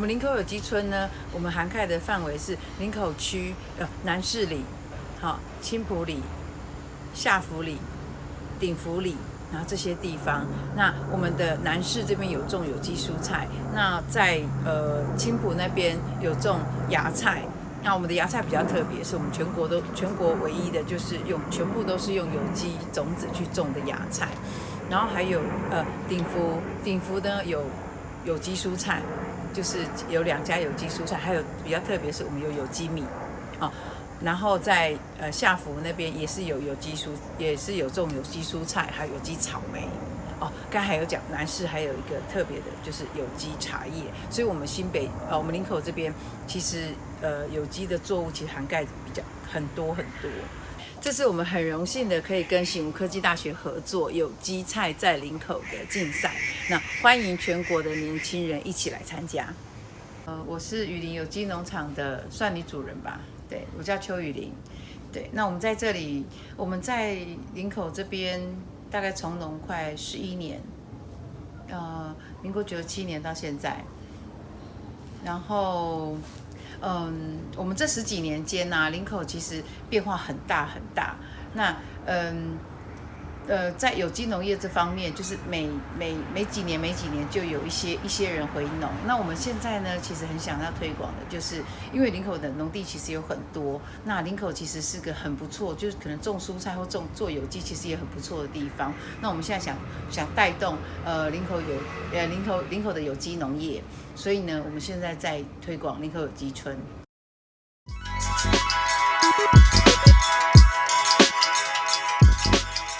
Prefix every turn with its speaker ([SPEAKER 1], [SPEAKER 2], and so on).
[SPEAKER 1] 我们林口有机村呢，我们涵盖的范围是林口区呃南市里、好青浦里、下福里、顶福里。然后这些地方，那我们的南市这边有种有机蔬菜，那在呃青浦那边有种芽菜。那我们的芽菜比较特别，是我们全国都全国唯一的，就是用全部都是用有机种子去种的芽菜。然后还有呃鼎福，鼎福呢有有机蔬菜，就是有两家有机蔬菜，还有比较特别是我们有有机米啊。然后在呃下福那边也是有有机蔬，也是有种有机蔬菜，还有有机草莓。哦，刚还有讲南市还有一个特别的，就是有机茶叶。所以，我们新北呃，我们林口这边其实呃有机的作物其实涵盖比较很多很多。这是我们很荣幸的可以跟醒吾科技大学合作有机菜在林口的竞赛。那欢迎全国的年轻人一起来参加。呃，我是雨林有机农场的算你主人吧？对，我叫邱雨林。对，那我们在这里，我们在林口这边。大概从农快十一年，呃，民国九十七年到现在，然后，嗯，我们这十几年间呢，林口其实变化很大很大。那，嗯。呃在有机农业这方面就是每每每几年每几年就有一些一些人回农。那我们现在呢其实很想要推广的就是因为林口的农地其实有很多那林口其实是个很不错就是可能种蔬菜或种做有机其实也很不错的地方。那我们现在想想带动呃林口有呃林口林口的有机农业。所以呢我们现在在推广林口有机村。